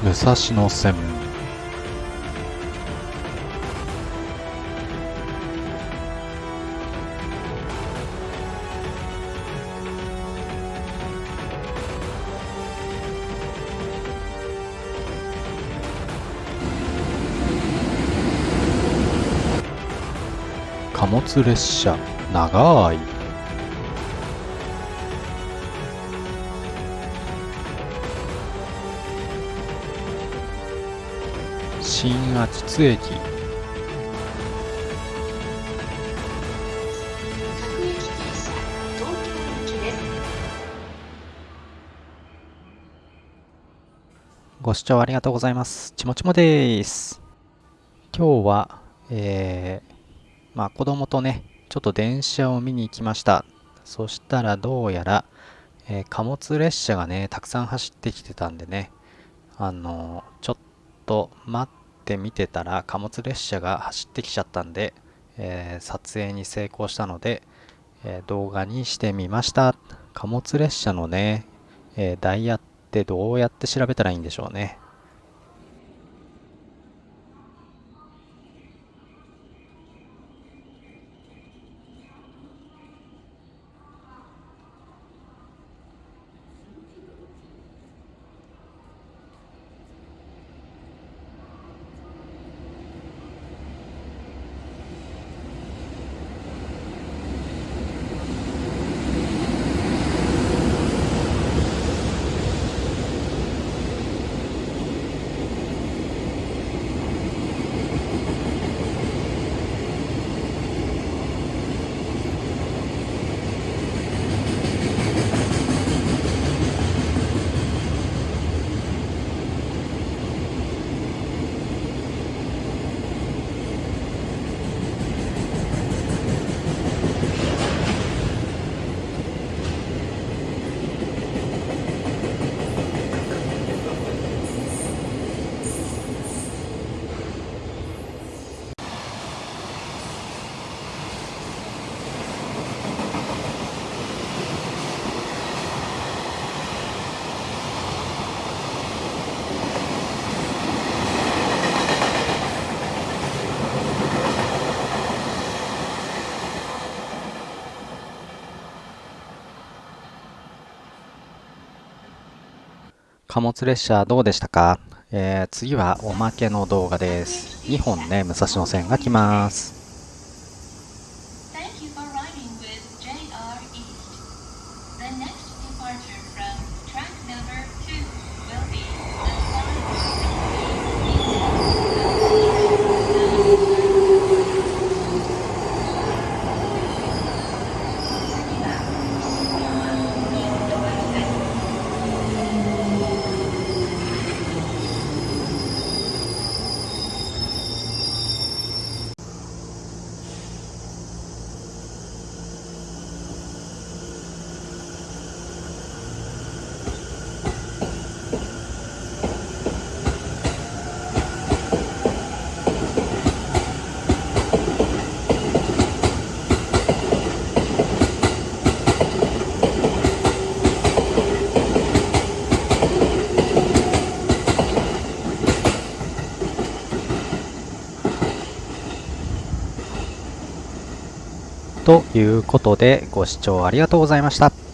武蔵野線。貨物列車長い新厚津駅ご視聴ありがとうございます。ちもちもです。今日は、えー、まあ子供とね、ちょっと電車を見に行きました。そしたらどうやら、えー貨物列車がね、たくさん走ってきてたんでね、あのーちょっと待って見てたら貨物列車が走ってきちゃったんで、えー撮影に成功したので、えー動画にしてみました。貨物列車のね、えーダイヤってどうやって調べたらいいんでしょうね。貨物列車どうでしたか、えー次はおまけの動画です。2本ね、武蔵野線が来ます。Thank you ということで、ご視聴ありがとうございました。